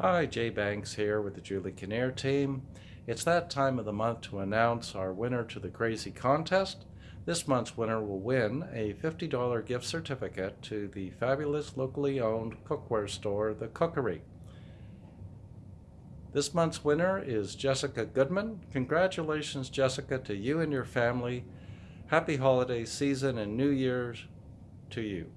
Hi, Jay Banks here with the Julie Kinnear team. It's that time of the month to announce our winner to the Crazy Contest. This month's winner will win a $50 gift certificate to the fabulous locally owned cookware store, The Cookery. This month's winner is Jessica Goodman. Congratulations, Jessica, to you and your family. Happy holiday season and New Year's to you.